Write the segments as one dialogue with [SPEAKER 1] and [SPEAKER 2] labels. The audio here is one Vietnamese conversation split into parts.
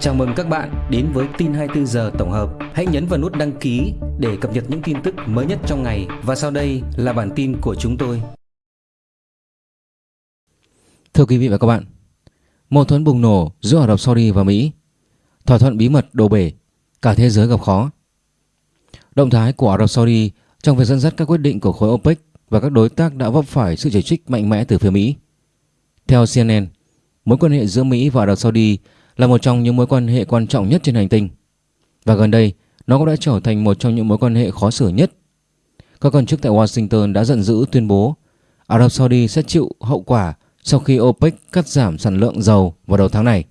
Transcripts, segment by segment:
[SPEAKER 1] Chào mừng các bạn đến với tin 24 giờ tổng hợp. Hãy nhấn vào nút đăng ký để cập nhật những tin tức mới nhất trong ngày và sau đây là bản tin của chúng tôi.
[SPEAKER 2] Thưa quý vị và các bạn, mâu thuẫn bùng nổ giữa Ả Rập Saudi và Mỹ, thỏa thuận bí mật đổ bể, cả thế giới gặp khó. Động thái của Ả Rập Saudi trong việc dẫn dắt các quyết định của khối OPEC và các đối tác đã vấp phải sự chỉ trích mạnh mẽ từ phía Mỹ. Theo CNN, mối quan hệ giữa Mỹ và Ả Rập Saudi là một trong những mối quan hệ quan trọng nhất trên hành tinh. Và gần đây, nó cũng đã trở thành một trong những mối quan hệ khó xử nhất. Các quan chức tại Washington đã giận dữ tuyên bố Ả Rập Saudi sẽ chịu hậu quả sau khi OPEC cắt giảm sản lượng dầu vào đầu tháng này,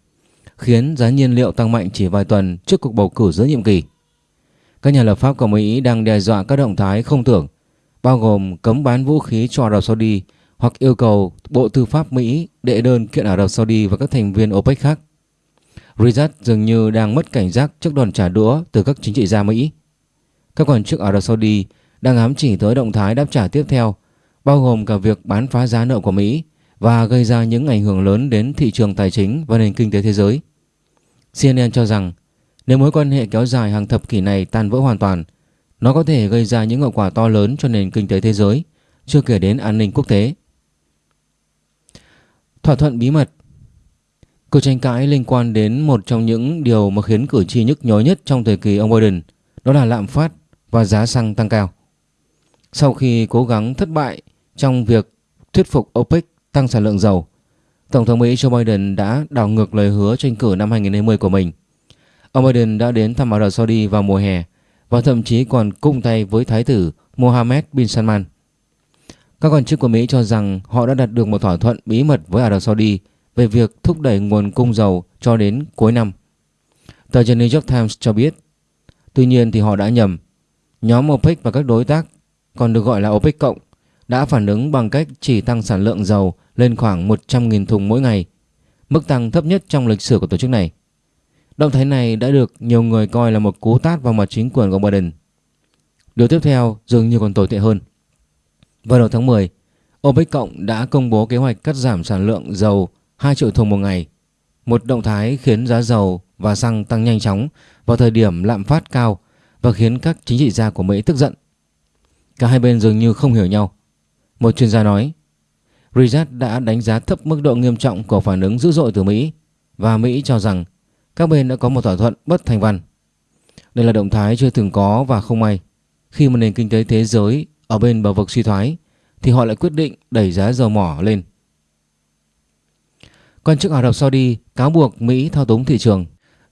[SPEAKER 2] khiến giá nhiên liệu tăng mạnh chỉ vài tuần trước cuộc bầu cử giữa nhiệm kỳ. Các nhà lập pháp của Mỹ đang đe dọa các động thái không tưởng, bao gồm cấm bán vũ khí cho Ả Rập Saudi hoặc yêu cầu Bộ Tư pháp Mỹ đệ đơn kiện Ả Rập Saudi và các thành viên OPEC khác. Riyadh dường như đang mất cảnh giác trước đòn trả đũa từ các chính trị gia Mỹ. Các quan chức Ả Rập Saudi đang ám chỉ tới động thái đáp trả tiếp theo, bao gồm cả việc bán phá giá nợ của Mỹ và gây ra những ảnh hưởng lớn đến thị trường tài chính và nền kinh tế thế giới. CNN cho rằng nếu mối quan hệ kéo dài hàng thập kỷ này tan vỡ hoàn toàn, nó có thể gây ra những hậu quả to lớn cho nền kinh tế thế giới, chưa kể đến an ninh quốc tế. Thỏa thuận bí mật Cuộc tranh cãi liên quan đến một trong những điều mà khiến cử tri nhức nhối nhất trong thời kỳ ông Biden, đó là lạm phát và giá xăng tăng cao. Sau khi cố gắng thất bại trong việc thuyết phục OPEC tăng sản lượng dầu, Tổng thống Mỹ Joe Biden đã đảo ngược lời hứa tranh cử năm 2020 của mình. Ông Biden đã đến thăm Ả Rập Saudi vào mùa hè và thậm chí còn cung tay với Thái tử Mohammed bin Salman. Các quan chức của Mỹ cho rằng họ đã đạt được một thỏa thuận bí mật với Ả Rập Saudi về việc thúc đẩy nguồn cung dầu cho đến cuối năm. Tờ The New York Times cho biết, tuy nhiên thì họ đã nhầm. Nhóm OPEC và các đối tác, còn được gọi là OPEC cộng, đã phản ứng bằng cách chỉ tăng sản lượng dầu lên khoảng 100.000 thùng mỗi ngày, mức tăng thấp nhất trong lịch sử của tổ chức này. Động thái này đã được nhiều người coi là một cú tát vào mặt chính quyền của Biden. Điều tiếp theo dường như còn tồi tệ hơn. Vào đầu tháng 10, OPEC cộng đã công bố kế hoạch cắt giảm sản lượng dầu 2 triệu thùng một ngày. Một động thái khiến giá dầu và xăng tăng nhanh chóng vào thời điểm lạm phát cao và khiến các chính trị gia của Mỹ tức giận. Cả hai bên dường như không hiểu nhau. Một chuyên gia nói, Riyadh đã đánh giá thấp mức độ nghiêm trọng của phản ứng dữ dội từ Mỹ và Mỹ cho rằng các bên đã có một thỏa thuận bất thành văn. Đây là động thái chưa từng có và không may. Khi một nền kinh tế thế giới ở bên bờ vực suy thoái thì họ lại quyết định đẩy giá dầu mỏ lên. Quan chức Ả Rập Saudi cáo buộc Mỹ thao túng thị trường.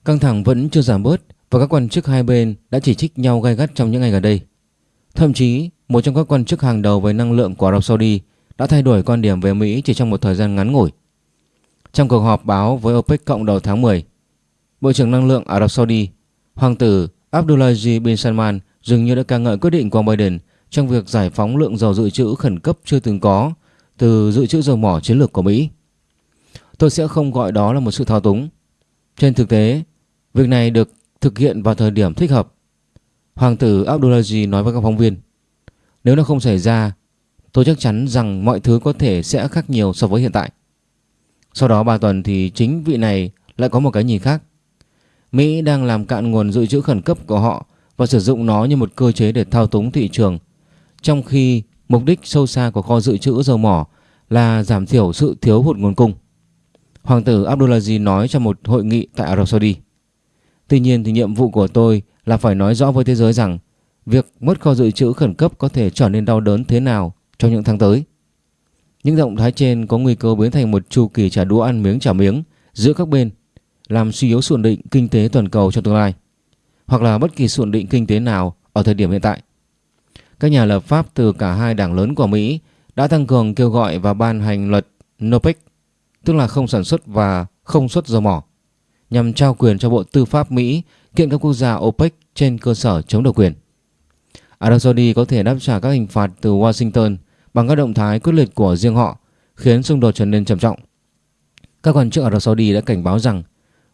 [SPEAKER 2] Căng thẳng vẫn chưa giảm bớt và các quan chức hai bên đã chỉ trích nhau gay gắt trong những ngày gần đây. Thậm chí, một trong các quan chức hàng đầu về năng lượng của Ả Rập Saudi đã thay đổi quan điểm về Mỹ chỉ trong một thời gian ngắn ngủi. Trong cuộc họp báo với OPEC cộng đầu tháng 10, Bộ trưởng Năng lượng Ả Rập Saudi, Hoàng tử Abdulaziz bin Salman dường như đã ca ngợi quyết định của Biden trong việc giải phóng lượng dầu dự trữ khẩn cấp chưa từng có từ dự trữ dầu mỏ chiến lược của Mỹ. Tôi sẽ không gọi đó là một sự thao túng. Trên thực tế, việc này được thực hiện vào thời điểm thích hợp. Hoàng tử Abdullahi nói với các phóng viên, nếu nó không xảy ra, tôi chắc chắn rằng mọi thứ có thể sẽ khác nhiều so với hiện tại. Sau đó 3 tuần thì chính vị này lại có một cái nhìn khác. Mỹ đang làm cạn nguồn dự trữ khẩn cấp của họ và sử dụng nó như một cơ chế để thao túng thị trường, trong khi mục đích sâu xa của kho dự trữ dầu mỏ là giảm thiểu sự thiếu hụt nguồn cung. Hoàng tử Abdulaziz nói trong một hội nghị tại Ả Rập Saudi. Tuy nhiên thì nhiệm vụ của tôi là phải nói rõ với thế giới rằng việc mất kho dự trữ khẩn cấp có thể trở nên đau đớn thế nào trong những tháng tới. Những động thái trên có nguy cơ biến thành một chu kỳ trả đũa ăn miếng trả miếng giữa các bên, làm suy yếu ổn định kinh tế toàn cầu trong tương lai, hoặc là bất kỳ ổn định kinh tế nào ở thời điểm hiện tại. Các nhà lập pháp từ cả hai đảng lớn của Mỹ đã tăng cường kêu gọi và ban hành luật NOPEC tức là không sản xuất và không xuất dầu mỏ, nhằm trao quyền cho Bộ Tư pháp Mỹ kiện các quốc gia OPEC trên cơ sở chống độc quyền. Ả Rập Saudi có thể đáp trả các hình phạt từ Washington bằng các động thái quyết liệt của riêng họ, khiến xung đột trở nên trầm trọng. Các quan chức Ả Rập Saudi đã cảnh báo rằng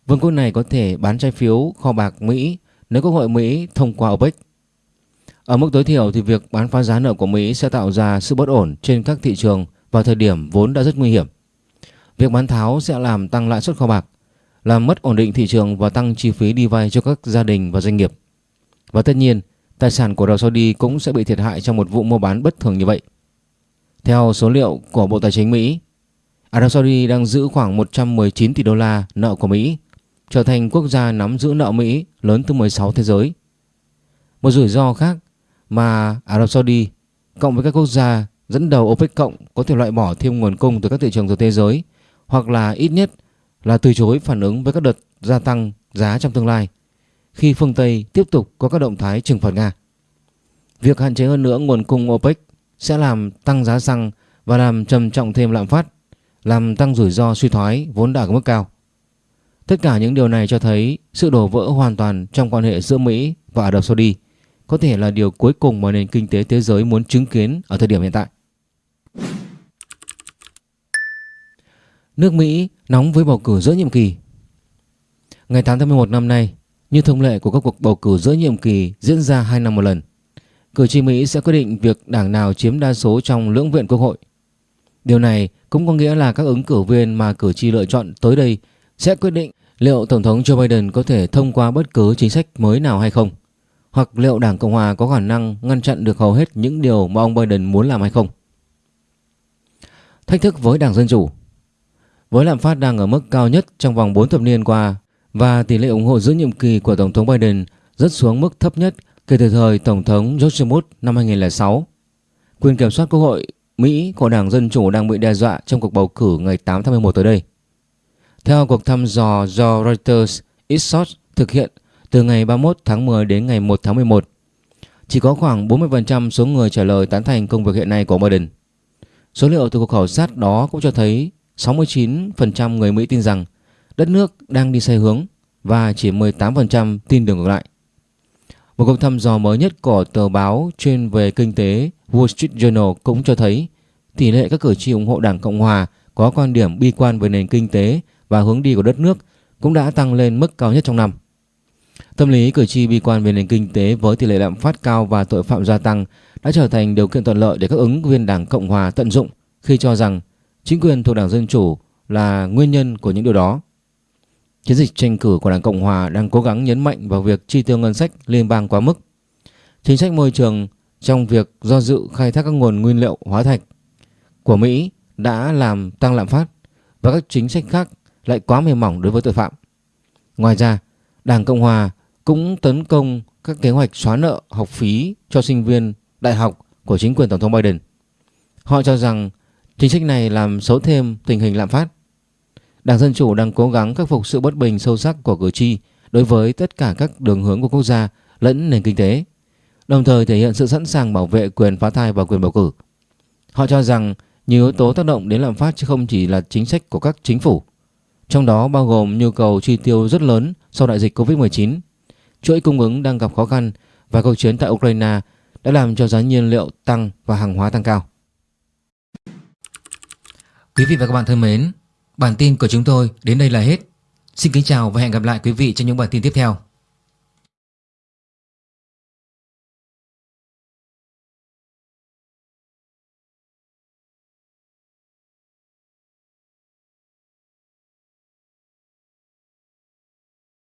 [SPEAKER 2] vương quốc này có thể bán trái phiếu kho bạc Mỹ nếu Quốc hội Mỹ thông qua OPEC. Ở mức tối thiểu thì việc bán phá giá nợ của Mỹ sẽ tạo ra sự bất ổn trên các thị trường vào thời điểm vốn đã rất nguy hiểm. Việc bán tháo sẽ làm tăng lãi suất kho bạc, làm mất ổn định thị trường và tăng chi phí đi vay cho các gia đình và doanh nghiệp. Và tất nhiên, tài sản của Ả Saudi cũng sẽ bị thiệt hại trong một vụ mua bán bất thường như vậy. Theo số liệu của Bộ Tài chính Mỹ, Ả Rập Saudi đang giữ khoảng 119 tỷ đô la nợ của Mỹ, trở thành quốc gia nắm giữ nợ Mỹ lớn thứ 16 thế giới. Một rủi ro khác mà Ả Rập Saudi cộng với các quốc gia dẫn đầu OPEC cộng có thể loại bỏ thêm nguồn cung từ các thị trường từ thế giới hoặc là ít nhất là từ chối phản ứng với các đợt gia tăng giá trong tương lai khi phương Tây tiếp tục có các động thái trừng phạt Nga. Việc hạn chế hơn nữa nguồn cung OPEC sẽ làm tăng giá xăng và làm trầm trọng thêm lạm phát, làm tăng rủi ro suy thoái vốn đã ở mức cao. Tất cả những điều này cho thấy sự đổ vỡ hoàn toàn trong quan hệ giữa Mỹ và Ả Rập Saudi có thể là điều cuối cùng mà nền kinh tế thế giới muốn chứng kiến ở thời điểm hiện tại. Nước Mỹ nóng với bầu cử giữa nhiệm kỳ Ngày 8 tháng 11 năm nay, như thông lệ của các cuộc bầu cử giữa nhiệm kỳ diễn ra 2 năm một lần, cử tri Mỹ sẽ quyết định việc đảng nào chiếm đa số trong lưỡng viện quốc hội. Điều này cũng có nghĩa là các ứng cử viên mà cử tri lựa chọn tới đây sẽ quyết định liệu Tổng thống Joe Biden có thể thông qua bất cứ chính sách mới nào hay không, hoặc liệu Đảng Cộng Hòa có khả năng ngăn chặn được hầu hết những điều mà ông Biden muốn làm hay không. Thách thức với Đảng Dân Chủ với lạm phát đang ở mức cao nhất trong vòng 4 thập niên qua và tỷ lệ ủng hộ giữa nhiệm kỳ của Tổng thống Biden rất xuống mức thấp nhất kể từ thời Tổng thống George Bush năm 2006. Quyền kiểm soát Quốc hội Mỹ của Đảng Dân Chủ đang bị đe dọa trong cuộc bầu cử ngày 8 tháng 11 tới đây. Theo cuộc thăm dò do Reuters Ipsos thực hiện từ ngày 31 tháng 10 đến ngày 1 tháng 11, chỉ có khoảng 40% số người trả lời tán thành công việc hiện nay của Biden. Số liệu từ cuộc khảo sát đó cũng cho thấy 69% người Mỹ tin rằng đất nước đang đi sai hướng và chỉ 18% tin đường ngược lại. Một cuộc thăm dò mới nhất của tờ báo chuyên về kinh tế Wall Street Journal cũng cho thấy tỷ lệ các cử tri ủng hộ Đảng Cộng Hòa có quan điểm bi quan về nền kinh tế và hướng đi của đất nước cũng đã tăng lên mức cao nhất trong năm. Tâm lý cử tri bi quan về nền kinh tế với tỷ lệ lạm phát cao và tội phạm gia tăng đã trở thành điều kiện thuận lợi để các ứng viên Đảng Cộng Hòa tận dụng khi cho rằng chính quyền thuộc Đảng Dân Chủ là nguyên nhân của những điều đó. Chiến dịch tranh cử của Đảng Cộng Hòa đang cố gắng nhấn mạnh vào việc chi tiêu ngân sách liên bang quá mức. Chính sách môi trường trong việc do dự khai thác các nguồn nguyên liệu hóa thạch của Mỹ đã làm tăng lạm phát và các chính sách khác lại quá mềm mỏng đối với tội phạm. Ngoài ra, Đảng Cộng Hòa cũng tấn công các kế hoạch xóa nợ học phí cho sinh viên đại học của chính quyền Tổng thống Biden. Họ cho rằng chính sách này làm xấu thêm tình hình lạm phát. Đảng Dân Chủ đang cố gắng khắc phục sự bất bình sâu sắc của cử tri đối với tất cả các đường hướng của quốc gia lẫn nền kinh tế, đồng thời thể hiện sự sẵn sàng bảo vệ quyền phá thai và quyền bầu cử. Họ cho rằng nhiều yếu tố tác động đến lạm phát chứ không chỉ là chính sách của các chính phủ, trong đó bao gồm nhu cầu chi tiêu rất lớn sau đại dịch Covid-19, chuỗi cung ứng đang gặp khó khăn và cuộc chiến tại Ukraine đã làm cho giá nhiên liệu tăng và hàng hóa tăng cao.
[SPEAKER 1] Quý vị và các bạn thân mến, bản tin của chúng tôi đến đây là hết. Xin kính chào và hẹn gặp lại quý vị trong những bản tin tiếp theo.